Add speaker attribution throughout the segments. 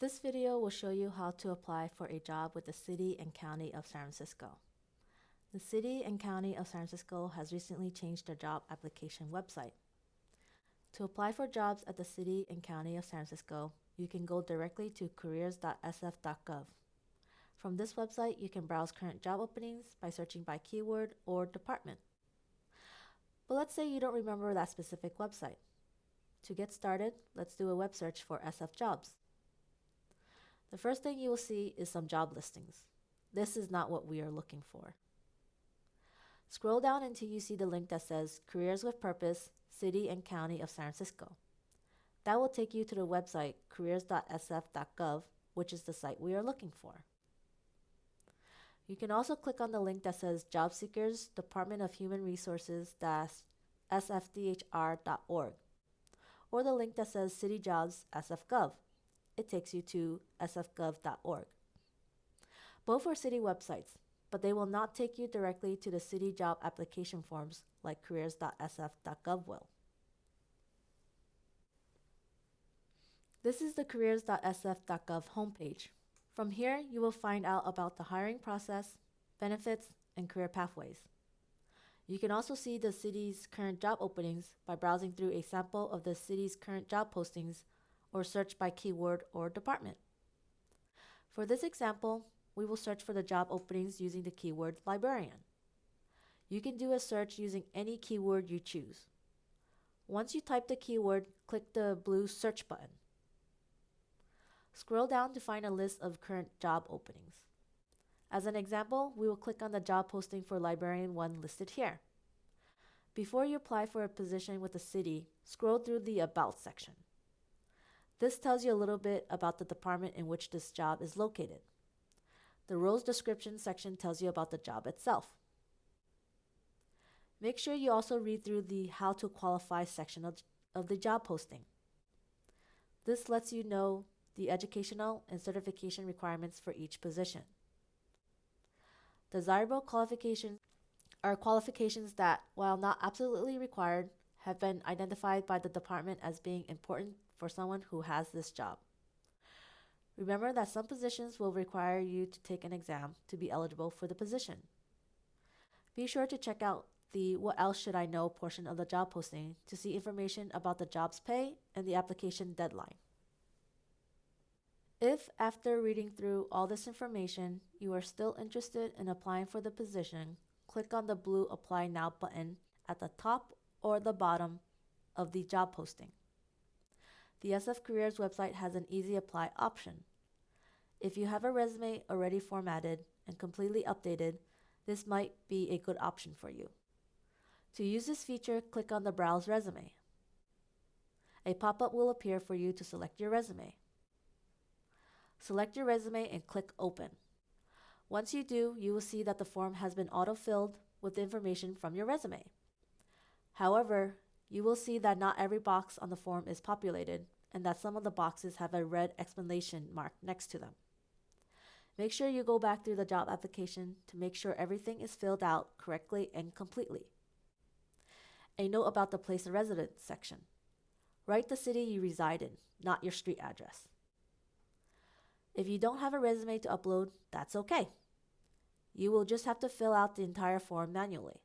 Speaker 1: This video will show you how to apply for a job with the City and County of San Francisco. The City and County of San Francisco has recently changed their job application website. To apply for jobs at the City and County of San Francisco, you can go directly to careers.sf.gov. From this website, you can browse current job openings by searching by keyword or department. But let's say you don't remember that specific website. To get started, let's do a web search for SF jobs. The first thing you will see is some job listings. This is not what we are looking for. Scroll down until you see the link that says Careers with Purpose, City and County of San Francisco. That will take you to the website careers.sf.gov, which is the site we are looking for. You can also click on the link that says Job Seekers Department of Human Resources sfdhr.org or the link that says City Jobs SFGov it takes you to sfgov.org. Both are city websites, but they will not take you directly to the city job application forms like careers.sf.gov will. This is the careers.sf.gov homepage. From here, you will find out about the hiring process, benefits, and career pathways. You can also see the city's current job openings by browsing through a sample of the city's current job postings or search by keyword or department. For this example, we will search for the job openings using the keyword librarian. You can do a search using any keyword you choose. Once you type the keyword, click the blue search button. Scroll down to find a list of current job openings. As an example, we will click on the job posting for Librarian 1 listed here. Before you apply for a position with the city, scroll through the About section. This tells you a little bit about the department in which this job is located. The roles description section tells you about the job itself. Make sure you also read through the How to Qualify section of, of the job posting. This lets you know the educational and certification requirements for each position. Desirable qualifications are qualifications that, while not absolutely required, have been identified by the department as being important for someone who has this job. Remember that some positions will require you to take an exam to be eligible for the position. Be sure to check out the What Else Should I Know portion of the job posting to see information about the job's pay and the application deadline. If, after reading through all this information, you are still interested in applying for the position, click on the blue Apply Now button at the top or the bottom of the job posting the SF Careers website has an easy apply option. If you have a resume already formatted and completely updated, this might be a good option for you. To use this feature, click on the Browse Resume. A pop-up will appear for you to select your resume. Select your resume and click Open. Once you do, you will see that the form has been auto-filled with information from your resume. However, you will see that not every box on the form is populated and that some of the boxes have a red explanation mark next to them. Make sure you go back through the job application to make sure everything is filled out correctly and completely. A note about the place of residence section. Write the city you reside in, not your street address. If you don't have a resume to upload, that's okay. You will just have to fill out the entire form manually.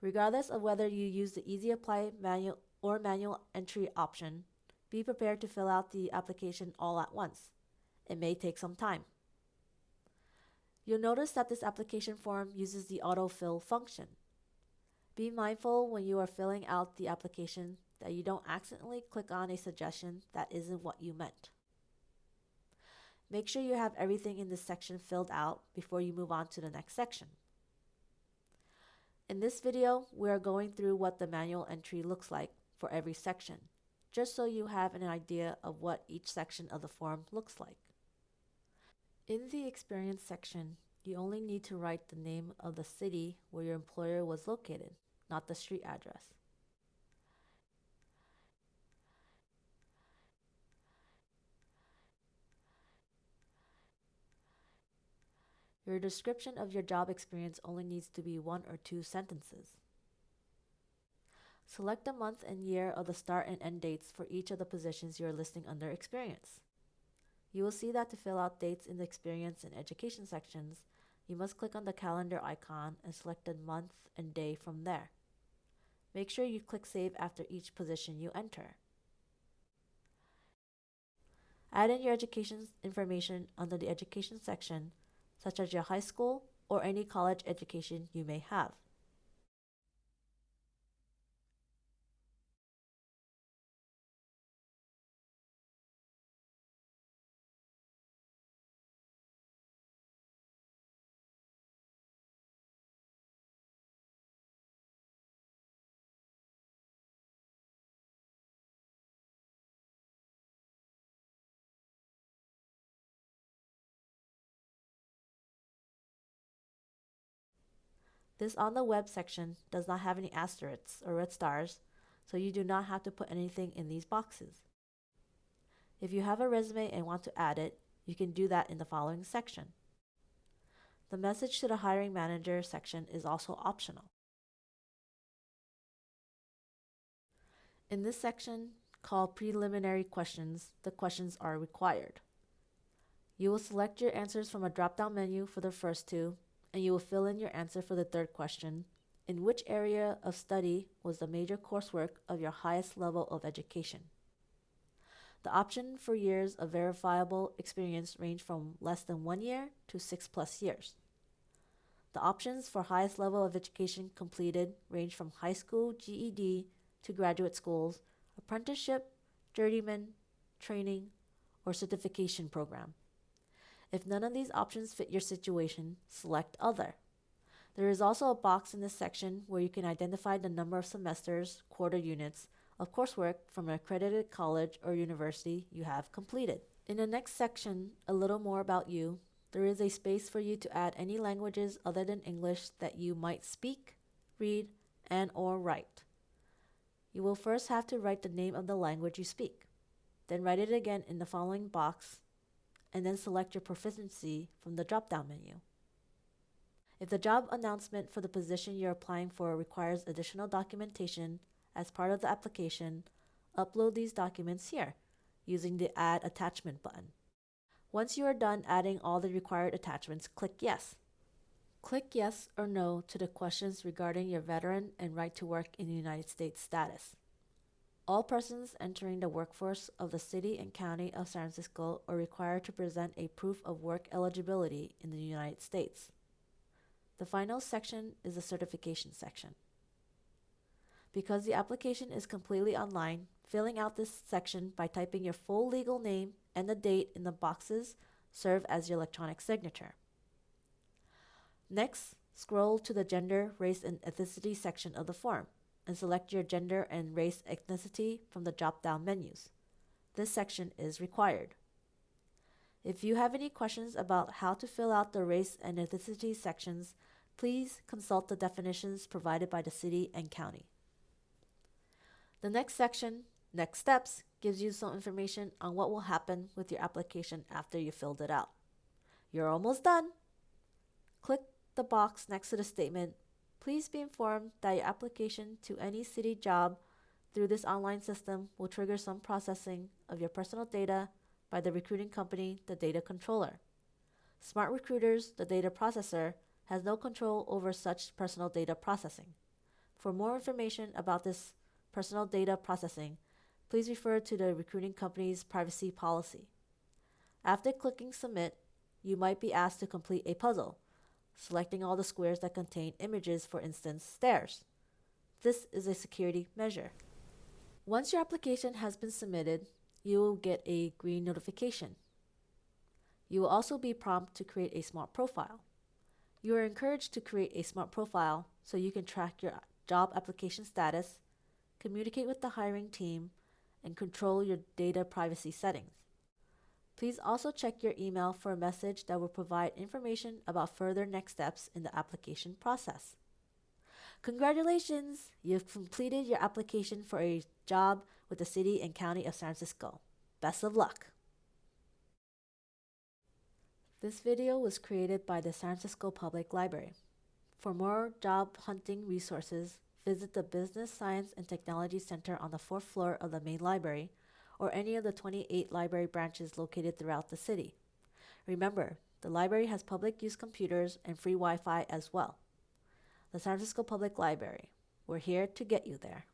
Speaker 1: Regardless of whether you use the Easy Apply manual or manual entry option, be prepared to fill out the application all at once. It may take some time. You'll notice that this application form uses the autofill function. Be mindful when you are filling out the application that you don't accidentally click on a suggestion that isn't what you meant. Make sure you have everything in this section filled out before you move on to the next section. In this video, we are going through what the manual entry looks like for every section, just so you have an idea of what each section of the form looks like. In the experience section, you only need to write the name of the city where your employer was located, not the street address. Your description of your job experience only needs to be one or two sentences. Select the month and year of the start and end dates for each of the positions you are listing under experience. You will see that to fill out dates in the experience and education sections, you must click on the calendar icon and select the month and day from there. Make sure you click Save after each position you enter. Add in your education information under the Education section, such as your high school or any college education you may have. This on the web section does not have any asterisks or red stars, so you do not have to put anything in these boxes. If you have a resume and want to add it, you can do that in the following section. The message to the hiring manager section is also optional. In this section, called preliminary questions, the questions are required. You will select your answers from a drop-down menu for the first two and you will fill in your answer for the third question. In which area of study was the major coursework of your highest level of education? The option for years of verifiable experience range from less than one year to six plus years. The options for highest level of education completed range from high school GED to graduate schools, apprenticeship, journeyman, training, or certification program. If none of these options fit your situation, select Other. There is also a box in this section where you can identify the number of semesters, quarter units, of coursework from an accredited college or university you have completed. In the next section, a little more about you, there is a space for you to add any languages other than English that you might speak, read, and or write. You will first have to write the name of the language you speak. Then write it again in the following box and then select your proficiency from the drop-down menu. If the job announcement for the position you're applying for requires additional documentation as part of the application, upload these documents here using the Add Attachment button. Once you are done adding all the required attachments, click Yes. Click Yes or No to the questions regarding your veteran and right to work in the United States status. All persons entering the workforce of the City and County of San Francisco are required to present a proof of work eligibility in the United States. The final section is the certification section. Because the application is completely online, filling out this section by typing your full legal name and the date in the boxes serve as your electronic signature. Next, scroll to the gender, race, and ethnicity section of the form and select your gender and race ethnicity from the drop-down menus. This section is required. If you have any questions about how to fill out the race and ethnicity sections, please consult the definitions provided by the city and county. The next section, Next Steps, gives you some information on what will happen with your application after you filled it out. You're almost done. Click the box next to the statement Please be informed that your application to any city job through this online system will trigger some processing of your personal data by the recruiting company, the data controller. Smart Recruiters, the data processor, has no control over such personal data processing. For more information about this personal data processing, please refer to the recruiting company's privacy policy. After clicking Submit, you might be asked to complete a puzzle selecting all the squares that contain images, for instance, stairs. This is a security measure. Once your application has been submitted, you will get a green notification. You will also be prompted to create a smart profile. You are encouraged to create a smart profile so you can track your job application status, communicate with the hiring team, and control your data privacy settings. Please also check your email for a message that will provide information about further next steps in the application process. Congratulations! You've completed your application for a job with the City and County of San Francisco. Best of luck! This video was created by the San Francisco Public Library. For more job hunting resources, visit the Business Science and Technology Center on the fourth floor of the main library or any of the 28 library branches located throughout the city. Remember, the library has public use computers and free Wi Fi as well. The San Francisco Public Library. We're here to get you there.